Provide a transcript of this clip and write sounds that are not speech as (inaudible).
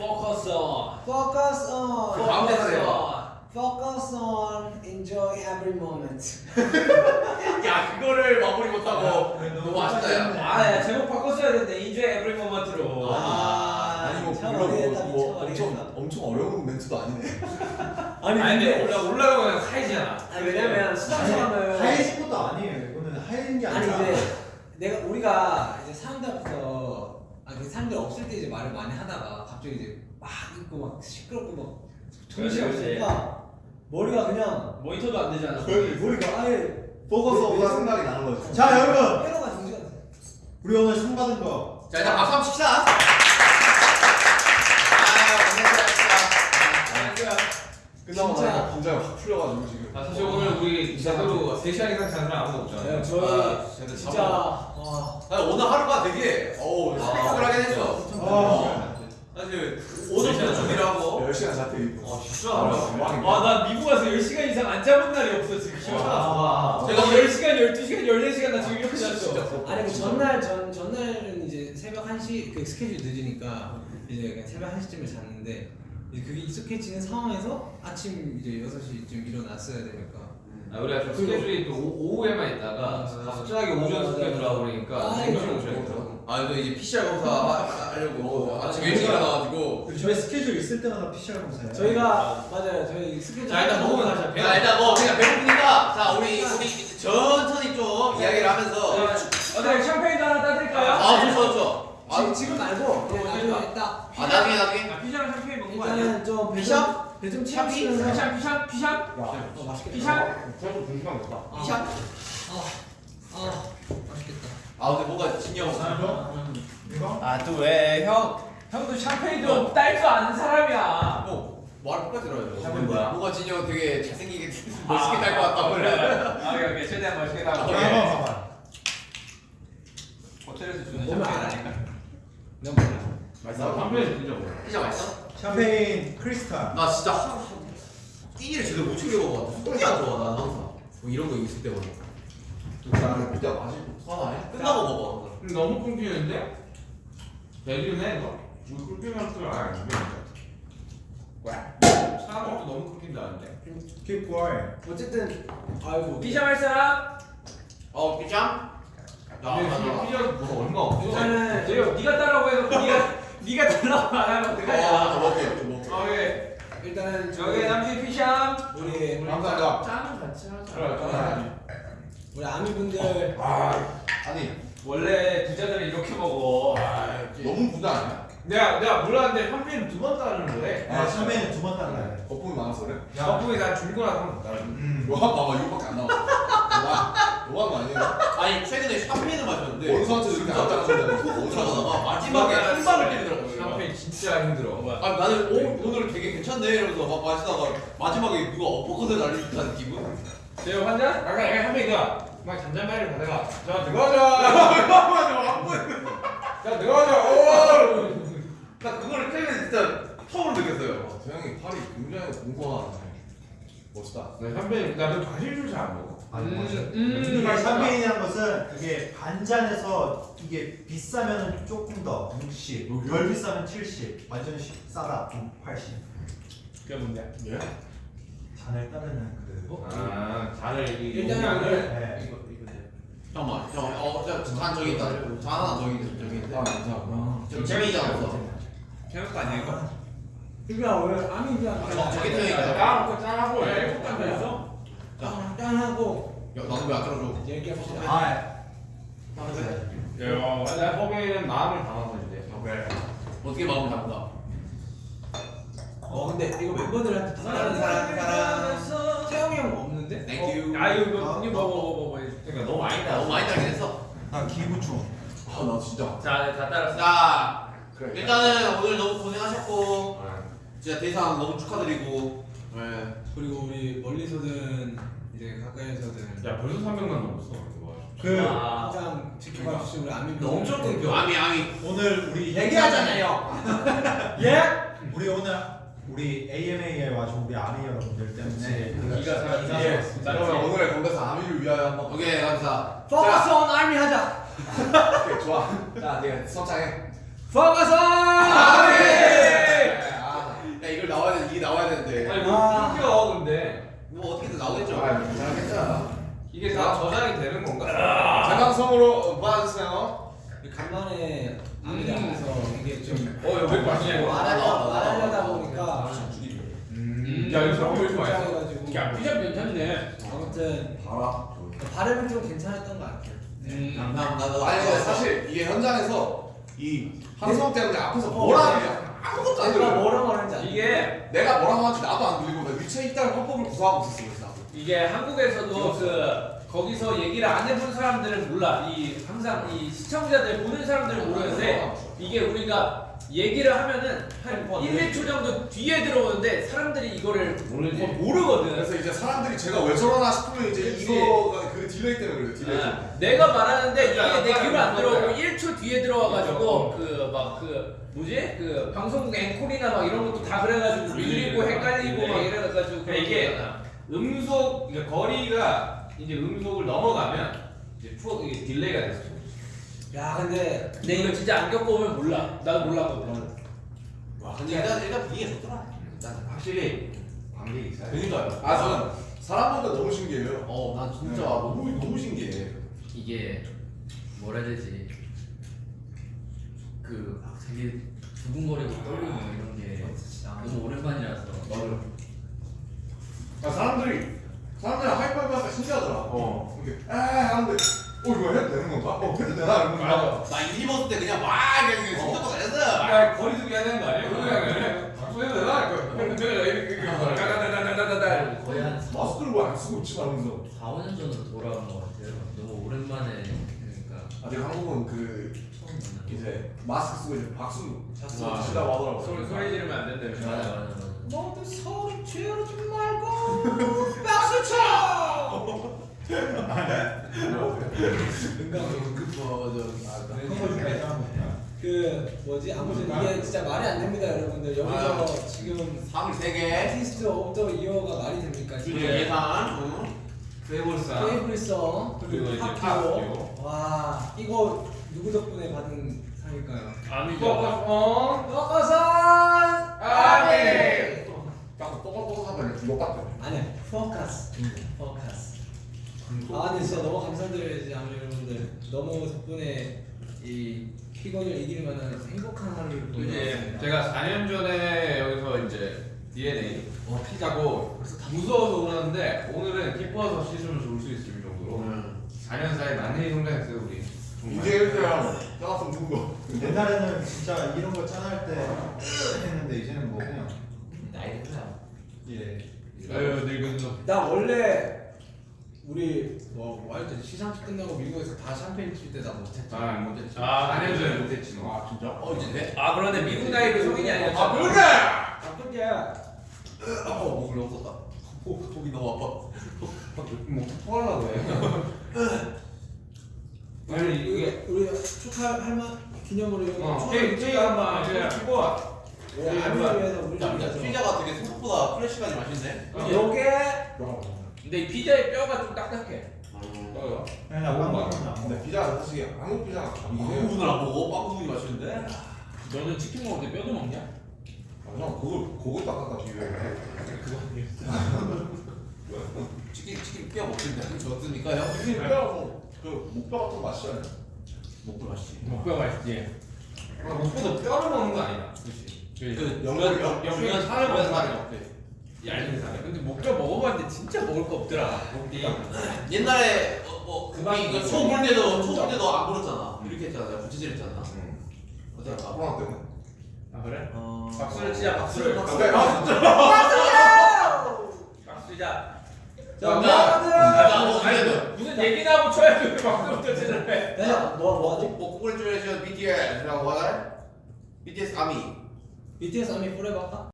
Focus on. Focus on. 다음 대사 Focus 해봐. on. Focus on. Enjoy every moment. (laughs) 야 그거를 마무리 못하고 아, 너무 아쉽다 야. 아, 야, 제목 바꿨어야 되는데 Enjoy Every Moment로. 아, 아니 뭐참 물론 뭐, 뭐참 엄청. 엄청 어려운 멘트도 아니네. (laughs) 아니 아니, 근데 올라 올라가면 하이잖아. 아니 왜냐면 수상소감을 하얘진 것도 아니에요. 이거는 하얘진 게 아니 아니라. 이제 내가 우리가 이제 사람들 앞에서 아그 사람들 없을 때 이제 말을 많이 하다가 갑자기 이제 막 있고 막 시끄럽고 막 정신 그렇지, 없으니까 머리가 그냥 모니터도 안 되잖아. 머리가 아예 포커스가 생각이 나는 거지. 자 여러분, 회로가 정지가 돼. 우리 오늘 상 받은 거 자 일단 박수 한번 칩시다. 끝나고 진짜. 긴장이 확 풀려가지고 지금. 아, 사실 오늘 우리 제대로 3시간 이상 자는 사람 아무도 없잖아. 네, 저희 감사합니다. 진짜 와나 오늘 하루가 되게 어우 스펙타클하게 했어. 아. 사실 오전부터 준비를 하고 10시간 잡혀 있고. 어 진짜 아, 나 미국 와서 10시간 이상 안 잡은 날이 없어, 지금. 아. 제가 10시간, 12시간, 14시간 나 지금 이렇게 잤어. 아니 그 전날 전 전날은 이제 새벽 1시 그 스케줄 늦으니까 이제 새벽 1시쯤에 잤는데 이제 그게 익숙해지는 상황에서 아침 이제 6시쯤 일어났어야 되니까 아, 우리가 좀 스케줄이 또 오- 오후에만 있다가 맞아, 맞아. 갑자기 오전 맞아, 스케줄 맞아. 들어와 버리니까 아, 오셔야겠더라고. 아 또 이제 PCR 검사 하- 하려고 어, 아침 아, 일찍. 일어나가지고 저희 스케줄 있을 때마다 PCR 검사해요. 저희가 맞아요 저희 스케줄 자, 일단 먹으면 다시 할게요. 자 일단 뭐 그냥 배고프니까 자 우리 우리 천천히 좀 이야기를 하면서 어, 네, 샴페인도 하나 따드릴까요? 아 좋죠 좋죠. 아, 지금 지금 말고 어, 나중에 딱아 나중에 나중에 아, 피자랑 샴페인 먹는 거 아니야? 일단은 좀 피샵? 배좀? 채우시면서 피샵, 피샵, 피샵? 어 맛있겠다 피샵? 시간 됐다. 아, 피샵? 아, 아 맛있겠다 아 근데 뭔가 진영 이거? 아, 또 왜? 형, 형도 샴페인 좀딸줄 아는 사람이야. 뭐말 똑같이 들어야죠. 샴페인 뭐야? 뭔가 진영 되게 잘생기게 (laughs) 멋있게 달것 같다 원래. 아, 오케이, 오케이. 최대한 멋있게 아. 봐봐 봐봐. 호텔에서 주는 샴페인. 아닐까? 난 몰라 맛있어? 샴페인 진짜 뭐야? 피자 맛있어? 샴페인 크리스탈. 나 진짜 한 끼니를 제대로 못 챙겨 먹어. 속이 안 좋아 나 항상. 뭐 이런 거 있을 때마다. 나는 그때 맛이 화나네. 끝나고 먹어. 근데 너무 끊기는데? 대리네 너? 우리 끊기면 또 아, 안 돼. 사람도 너무 끊긴다는데. Keep quiet. 어쨌든 아이고 피자 할 사람? 어 피자? 나 근데 나. 피자 뭐 얼마 없어. 일단은- 제가 네가 따라고 해서 (laughs) 네가 네가 달라고 안 하면 어, 어떡하냐. 먹게 좀 먹게. 오케이. 일단은 여기 남친 피자. 우리 감사합니다. 짠 같이 하자. 그래, 우리 아미분들 아니 원래 부자들은 이렇게 먹어. 너무 부자 아니야? 내가 내가 몰랐는데 샴페인 두번 따르는 거래. 아, 샴페인은 두번 따라야 돼. 거품이 많아서 그래? 야, 거품이 나 나서 한번 따르는. 음. 너 봐봐 이거밖에 안 나왔 어. 나 너무한 거 아니에요? 아니 최근에 샴페인을 마셨는데 원수한테 이렇게 안 따라준다고. 오차가다가 마지막에 한 방을 때리더라고요. 샴페인 진짜 힘들어. 아 나는 오 오늘 되게 괜찮네 이러면서 막 마시다가 마지막에 누가 어퍼컷을 날린 듯한 기분? 제가 환자? 아까 약간 샴페인가 막 잔잔바리를 가다가 자 들어가자. 자 들어가자. 오. 나 그거를 최근에 진짜 처음 느꼈어요. 저 형이 팔이 굉장히 공손하네. 멋있다. 나 샴페인 나도 과실줄 잘 안 먹어. 안 먹어. 음. 이게 샴페인이라는 것은 그게 반잔에서 이게 비싸면 조금 더 60, 덜 비싸면 70, 완전 시- 싸다 80. 그게 뭔데? 예? 잔을 따르는 그. 아 잔을 이 일단은 용량을 네. 이거 이거 잠깐만, 잠깐만. 어, 저, 잔 저기 있다. 잔 하나 저기 있- 저기 있는데. 아 감사합니다. 없어. 태울 거 아니야 이거? 그게 왜 아미분들 저- 저기 태우니까. 나 먹고 짠하고 왜짠 있어? 짠하고 야, 나도 왜안 들어줘? 얘기해봅시다 아, 야, 나 허베는 마음을 담아서 이제. 어떻게 마음을 잡는다? 어 근데 이거 멤버들한테 사랑하는 사람 사람 태영이 형 없는데? 땡큐. 아 이거 이거 이거 먹어 먹어 그러니까 너무 많이 너무 많이 달긴 했어. 나 기부충. 아 나 진짜. 자, 다 따랐어. 자, 그래. 일단은 오늘 너무 고생하셨고, 진짜 대상 너무 축하드리고, 네. 그리고 우리 멀리서든 이제 가까이서든 야 벌써 300만 넘었어. 그 아, 항상 지켜봐 주신 우리 아미분들 너 엄청 끊겨. 아미, 아미. 오늘 우리 얘기하잖아요 (laughs) 예? 우리 오늘 우리 AMA에 와준 우리 아미 여러분들 때문에 기가 사 기가 예. 사. 그러면 오늘의 건배사 아미를 위하여 한번. 오케이, 감사. Focus on 아미 하자 (laughs) 오케이 좋아. 자, 네 선창해. 이걸 나와야 돼, 이게 나와야 되는데. 아니, 뭐, 아. 끊겨, 근데. 뭐, 어떻게든 아, 나오겠죠. 아, 괜찮아, 이게 다 저장이 되는 건가? 자강성으로 봐주세요. 간만에 방이라서 이게 좀. 어, 여기 맛있네. 안 하려다 보니까. 음. 음, 야, 이거 사람 좋아해? 야, 피자 괜찮네. 아무튼. 봐라. 발음은 좀 괜찮았던 것 같아요. 네. 음. 나, 나, 아니, 사실 이게 현장에서 이 네. 한성 때문에 앞에서 어, 뭐라 어. 하냐. 아무것도 안 내가 들려. 뭐라 말하는지 알아. 이게 내가 뭐라고 하는지 나도 안 들리고 나 위치에 있다는 화법을 구사하고 있었어 그래서 나도. 이게 한국에서도 그 거기서 얘기를 안 해본 사람들은 몰라. 이 항상 이 시청자들 보는 사람들은 모르는데 이게 우리가 얘기를 하면은 한 1, 2초 정도 뒤에 들어오는데 사람들이 이거를 모르지. 어, 모르거든. 그래서 이제 사람들이 제가 왜 저러나 싶으면 이제 그치. 이거가 그 delay 때문에 그래요 delay 때문에. 아, 내가 말하는데 이게 야, 내 귀로 안 들어오고 빨리. 1초 뒤에 들어와가지고 그 막 그 뭐지 그 방송국 앵콜이나 막 이런 것도 다 그래가지고 밀리고 헷갈리고 막 이래가지고 그러니까 이게 그러잖아. 음속 이제 거리가 이제 음속을 넘어가면 이제 추억 이게 delay가 됐어. 야 근데 근데 이거 진짜 안 겪어보면 몰라. 나도 몰랐거든. 와 근데 일단 일단 분위기가 좋더라 일단 확실히 관객이 있어요. 그니까요 아 저는 사람 보니까 너무 신기해요. 어 난 진짜 너무 너무 신기해 이게 뭐라 해야 되지 그 아, 되게 두근거리고 떨리고 이런 게 너무 오랜만이라서 맞아. 아 사람들이 사람들이 하이파이브 하니까 신기하더라. 어. 이렇게 에 하는데 어 이거 해도 되는 건가? 어 해도 되나 이런 거. 맞아. 나 일입었을 때 그냥 와 그냥 그냥 어. 진짜 잘했어 야 거리두기 해야 되는 거 아니야? 그냥 소리도 되나? 내가 이렇게 (laughs) 이렇게 다다다다다다다. 거의 한 마스크를 왜 안 쓰고 있지 말면서. 4, 5년 전으로 돌아간 것 같아요 너무 오랜만에 그러니까 아직 한국은 그 처음 만나 이제 마스크 쓰고 이제 박수 아, 치다고 하더라고. 소리 소리 지르면 안 된다. 맞아 맞아 맞아 너도 소리 지르지 말고 박수 쳐. 그 뭐지 아무튼 이게 진짜 말이 안 됩니다 여러분들 여기서 지금 상을 3개 아티스트 오브 더 이어가 말이 됩니까 지금 예산 페이볼사. 페이블성 그리고 팝교. 와 이거 누구 덕분에 받은 상일까요? 아미죠. 어. 떡어산 아미. 딱 똑같똑같하면 이거 같아. 아니야 포커스 포커스 아 근데 진짜 너무 감사드려요 아무 여러분들 너무 덕분에 이 피곤을 이길 만한 행복한 하루를 있습니다 제가 4년 전에 여기서 이제 DNA 어, 피자고 무서워서 그러는데 오늘은 기뻐서 씻으면서 올수 있을 정도로 4년 사이에 많이 성장했어요 우리. 정말. 이제 이렇게랑 짜갔으면 좋은 거. 옛날에는 진짜 이런 거 짠할 때 했는데 이제는 뭐 그냥 나이 들어요 예. 아유 늙은도. 나 원래 우리 뭐할때 시상식 끝나고 미국에서 다 샴페인 칠때나 못했잖아 아 못했지. 아 4년 전에 못했지 너. 아 진짜? 어 이제 돼? 아 그런데 미국 나이로 성인이 아니었잖아. 아 그래. 나쁘게 어 목을 너무 었다 목이 너무 아파 뭐 토하려고 해. 아니 이게 우리 축하할 만 기념으로 이거 어 케이크 케이크 한번. 안을 위해서 우리 야, 위해서 피자가 되게 생각보다 프레시하니 맛있네 요게 근데 이 피자의 뼈가 좀 딱딱해. 떠요. 그냥 약간 먹으면 안 먹어. 근데 피자가 사실 한국 이 감이에요. 부분을 안 먹어? 빵 부분이 맛있는데? 너는 치킨 먹을 때 뼈도 먹냐? 아, 형 그걸 그거 딱딱딱 비벼야 돼. 치킨 치킨 뼈 먹는데 졌으니까 형 이게 뼈, 그 목뼈 같은 맛이 아니야? 먹고 맛있지 목뼈 맛있지. 아, 목뼈도 뼈를 먹는 거 아니야? 그렇지. 그 영면, 영- 영면 살을 먹는 거야. 먹대. 얇은 살에. 근데 목뼈 먹어봤는데 진짜 먹을 거 없더라. 옛날에 어, 뭐 먹어. 초볼 때도 초볼 때도 안 불었잖아 이렇게 했잖아 부채질 했잖아 응. 어때? 코로나 때문에. 아 그래? 어... 박수를 치자 박수를. 박수 근데 아 진짜. 박수 치자. 자 아니, 무슨 얘기나 하고 쳐야 돼. 박수부터 치는 해. 야, 뭐, 뭐 하지? 뭐 congratulation BTS라고 하나요? BTS 아미 BTS 아미 forever 할까?